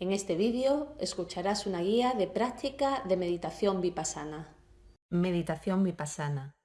En este vídeo escucharás una guía de práctica de meditación vipassana. Meditación vipassana.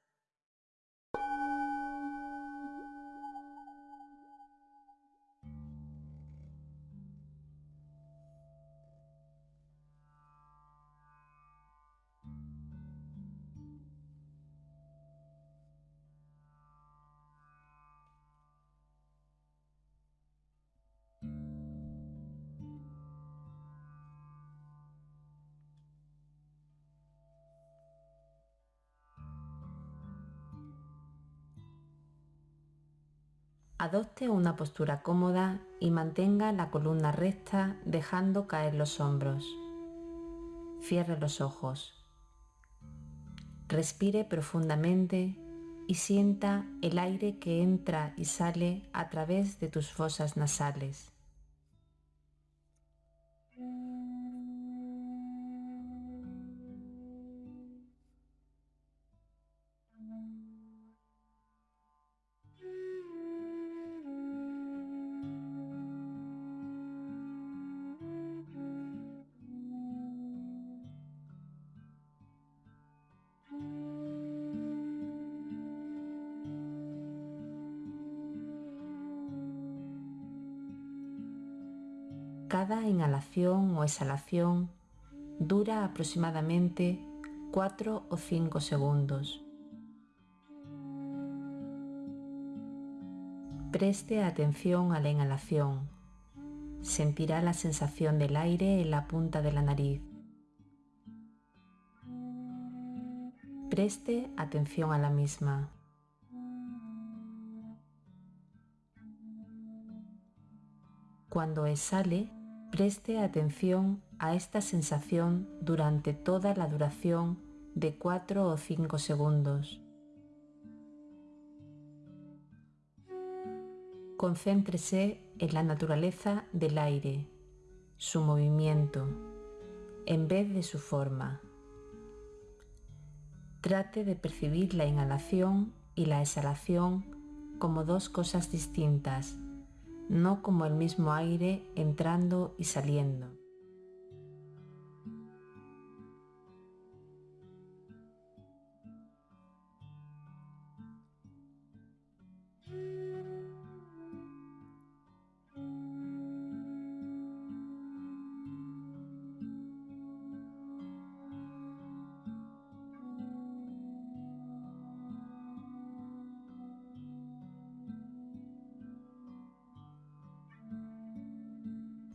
Adopte una postura cómoda y mantenga la columna recta dejando caer los hombros. Cierre los ojos. Respire profundamente y sienta el aire que entra y sale a través de tus fosas nasales. Cada inhalación o exhalación dura aproximadamente 4 o 5 segundos. Preste atención a la inhalación. Sentirá la sensación del aire en la punta de la nariz. Preste atención a la misma. Cuando exhale, Preste atención a esta sensación durante toda la duración de 4 o 5 segundos. Concéntrese en la naturaleza del aire, su movimiento, en vez de su forma. Trate de percibir la inhalación y la exhalación como dos cosas distintas no como el mismo aire entrando y saliendo.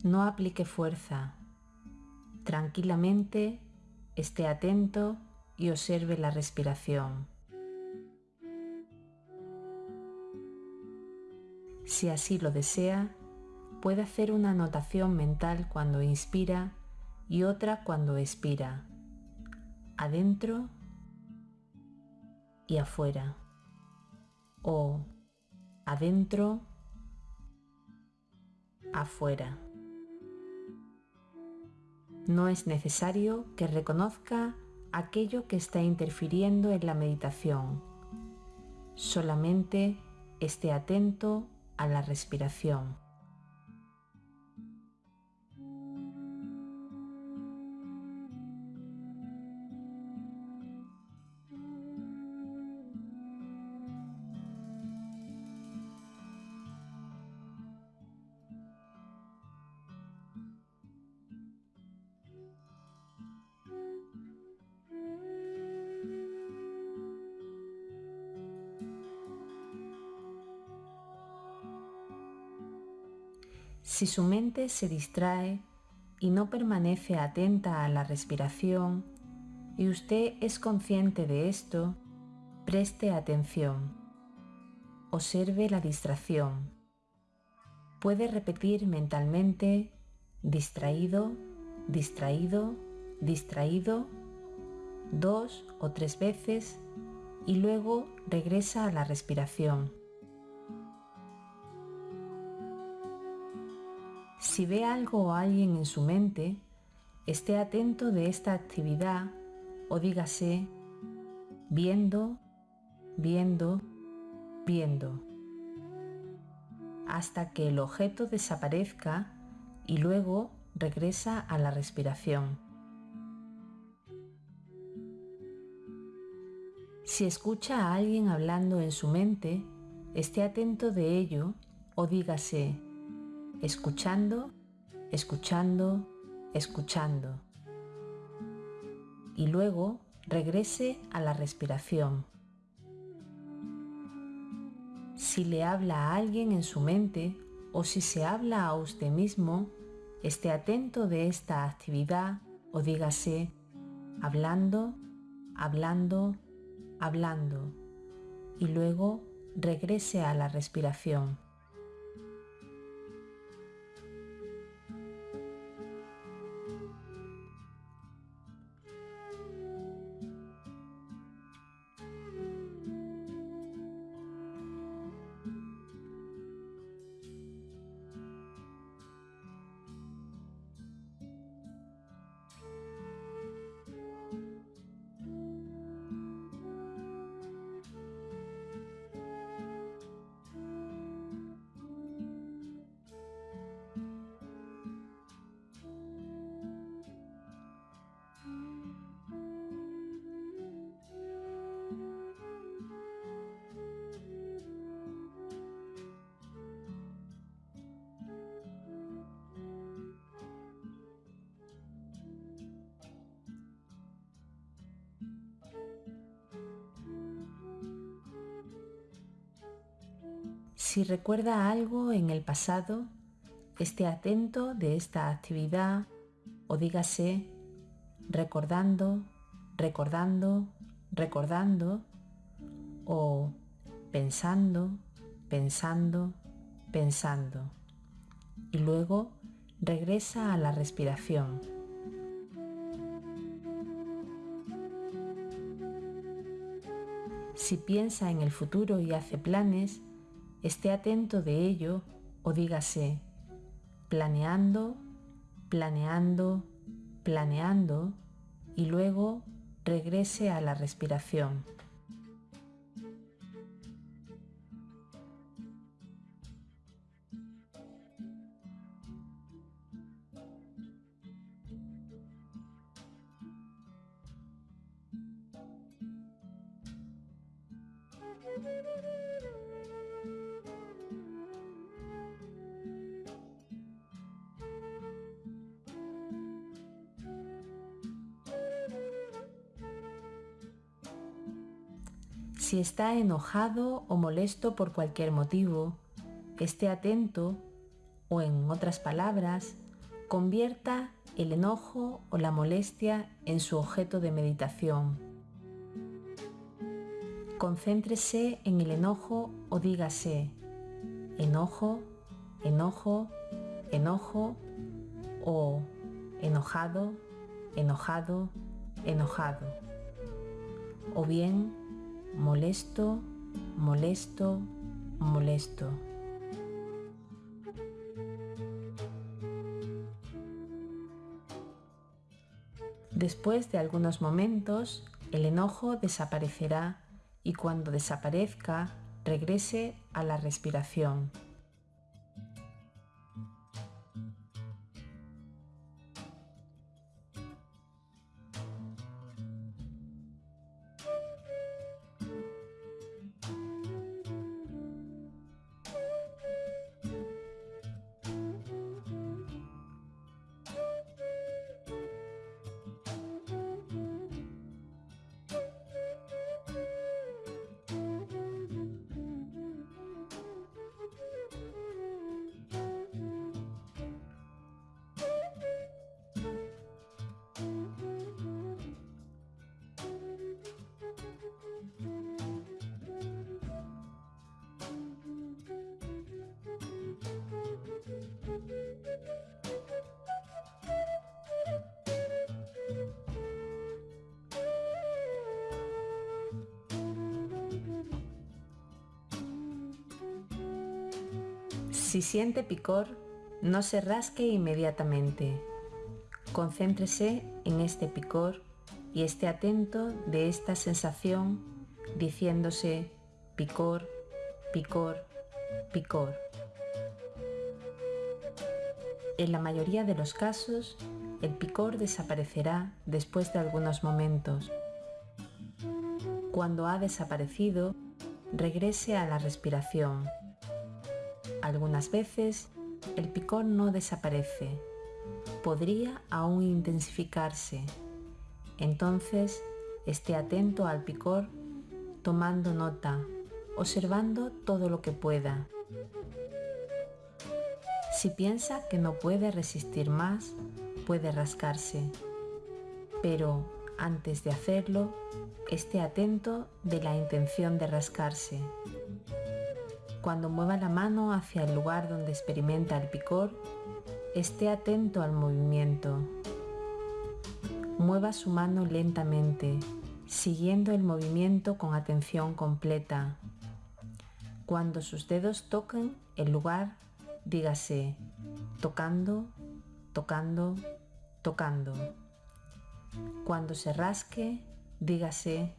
No aplique fuerza. Tranquilamente esté atento y observe la respiración. Si así lo desea, puede hacer una anotación mental cuando inspira y otra cuando expira, adentro y afuera, o adentro, afuera. No es necesario que reconozca aquello que está interfiriendo en la meditación. Solamente esté atento a la respiración. Si su mente se distrae y no permanece atenta a la respiración y usted es consciente de esto, preste atención. Observe la distracción. Puede repetir mentalmente distraído, distraído, distraído dos o tres veces y luego regresa a la respiración. Si ve algo o alguien en su mente, esté atento de esta actividad o dígase viendo, viendo, viendo, hasta que el objeto desaparezca y luego regresa a la respiración. Si escucha a alguien hablando en su mente, esté atento de ello o dígase, escuchando, escuchando, escuchando. Y luego regrese a la respiración. Si le habla a alguien en su mente o si se habla a usted mismo, esté atento de esta actividad o dígase hablando, hablando, hablando y luego regrese a la respiración. Si recuerda algo en el pasado, esté atento de esta actividad o dígase recordando, recordando, recordando o pensando, pensando, pensando. Y luego regresa a la respiración. Si piensa en el futuro y hace planes, esté atento de ello o dígase planeando, planeando, planeando y luego regrese a la respiración. Si está enojado o molesto por cualquier motivo, esté atento o en otras palabras, convierta el enojo o la molestia en su objeto de meditación. Concéntrese en el enojo o dígase enojo, enojo, enojo o enojado, enojado, enojado. O bien molesto, molesto, molesto. Después de algunos momentos, el enojo desaparecerá y cuando desaparezca, regrese a la respiración. Si siente picor, no se rasque inmediatamente. Concéntrese en este picor y esté atento de esta sensación diciéndose picor, picor, picor. En la mayoría de los casos, el picor desaparecerá después de algunos momentos. Cuando ha desaparecido, regrese a la respiración. Algunas veces el picor no desaparece, podría aún intensificarse. Entonces, esté atento al picor, tomando nota, observando todo lo que pueda. Si piensa que no puede resistir más, puede rascarse. Pero antes de hacerlo, esté atento de la intención de rascarse. Cuando mueva la mano hacia el lugar donde experimenta el picor, esté atento al movimiento. Mueva su mano lentamente, siguiendo el movimiento con atención completa. Cuando sus dedos toquen el lugar, dígase tocando, tocando, tocando. Cuando se rasque, dígase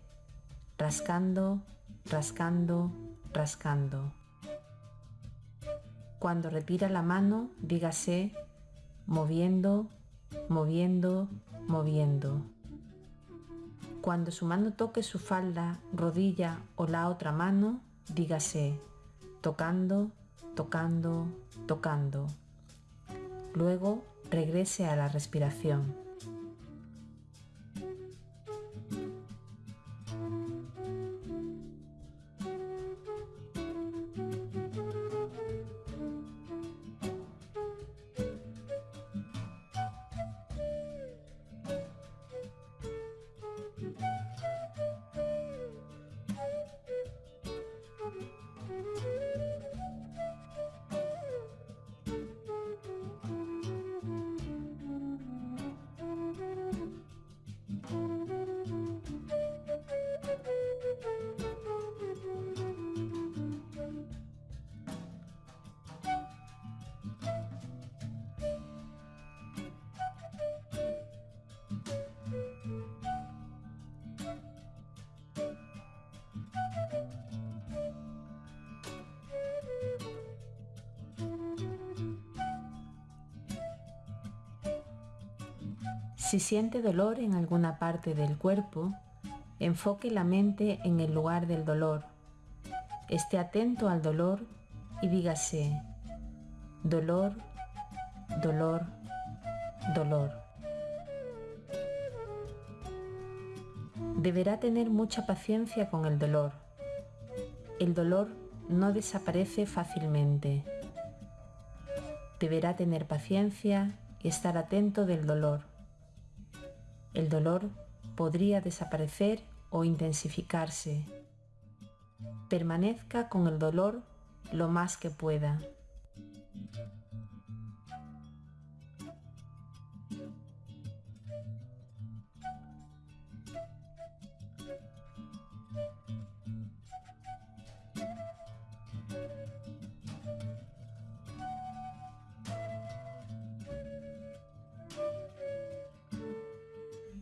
rascando, rascando, rascando. Cuando retira la mano, dígase moviendo, moviendo, moviendo. Cuando su mano toque su falda, rodilla o la otra mano, dígase tocando, tocando, tocando. Luego regrese a la respiración. Si siente dolor en alguna parte del cuerpo, enfoque la mente en el lugar del dolor. Esté atento al dolor y dígase, dolor, dolor, dolor. Deberá tener mucha paciencia con el dolor. El dolor no desaparece fácilmente. Deberá tener paciencia y estar atento del dolor. El dolor podría desaparecer o intensificarse. Permanezca con el dolor lo más que pueda.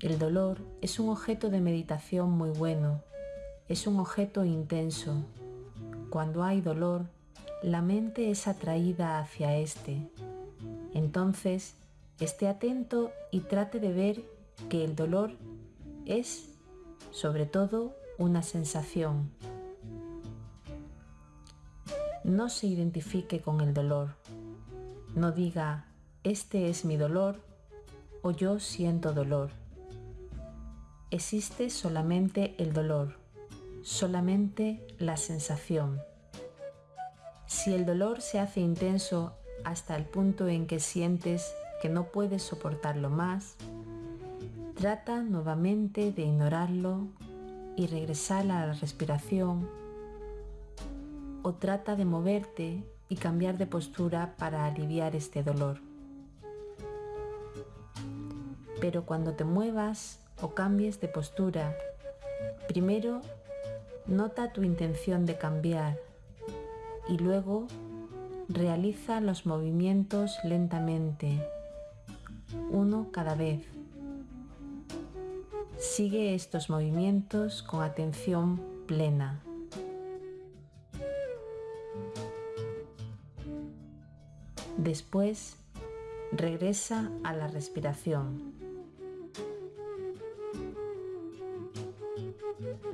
El dolor es un objeto de meditación muy bueno, es un objeto intenso. Cuando hay dolor, la mente es atraída hacia este. Entonces, esté atento y trate de ver que el dolor es, sobre todo, una sensación. No se identifique con el dolor. No diga, este es mi dolor o yo siento dolor existe solamente el dolor, solamente la sensación. Si el dolor se hace intenso hasta el punto en que sientes que no puedes soportarlo más, trata nuevamente de ignorarlo y regresar a la respiración o trata de moverte y cambiar de postura para aliviar este dolor. Pero cuando te muevas o cambies de postura, primero nota tu intención de cambiar y luego realiza los movimientos lentamente, uno cada vez. Sigue estos movimientos con atención plena. Después, regresa a la respiración. Thank you.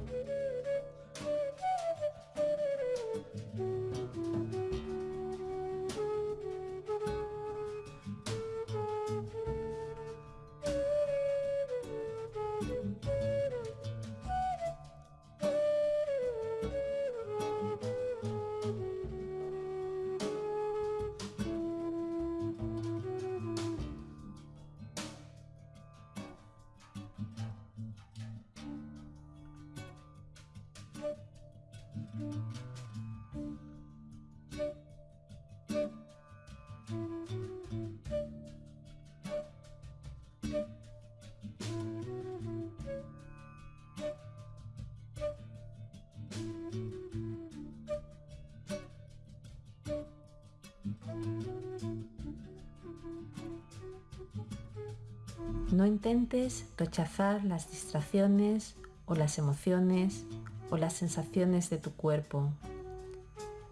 No intentes rechazar las distracciones o las emociones o las sensaciones de tu cuerpo.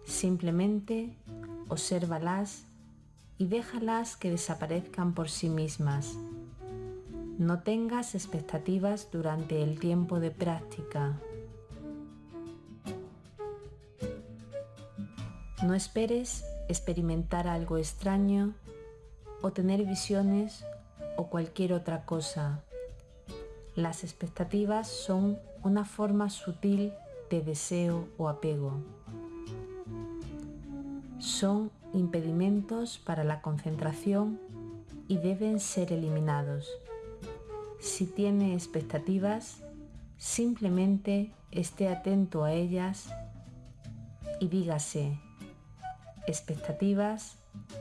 Simplemente obsérvalas y déjalas que desaparezcan por sí mismas. No tengas expectativas durante el tiempo de práctica. No esperes experimentar algo extraño o tener visiones o cualquier otra cosa. Las expectativas son una forma sutil de deseo o apego. Son impedimentos para la concentración y deben ser eliminados. Si tiene expectativas, simplemente esté atento a ellas y dígase, expectativas,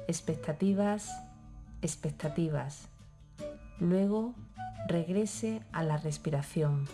expectativas, expectativas. Luego regrese a la respiración.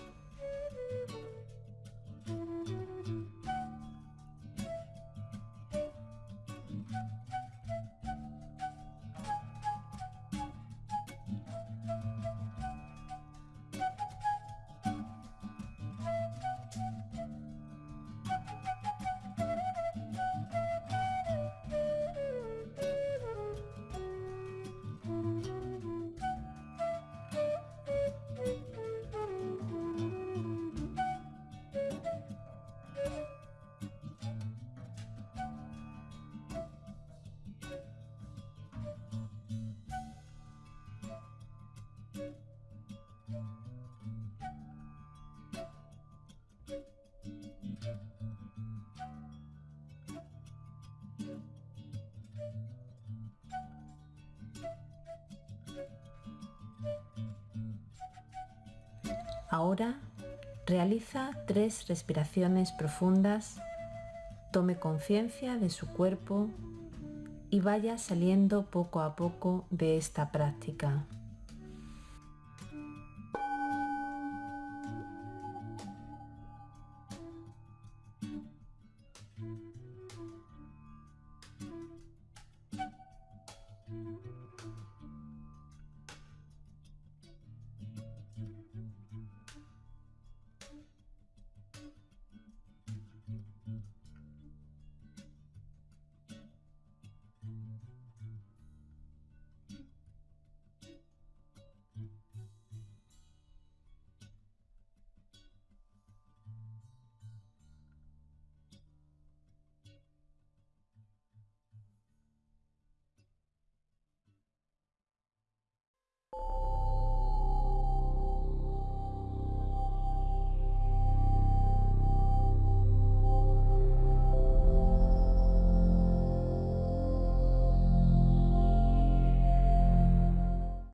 Ahora realiza tres respiraciones profundas, tome conciencia de su cuerpo y vaya saliendo poco a poco de esta práctica.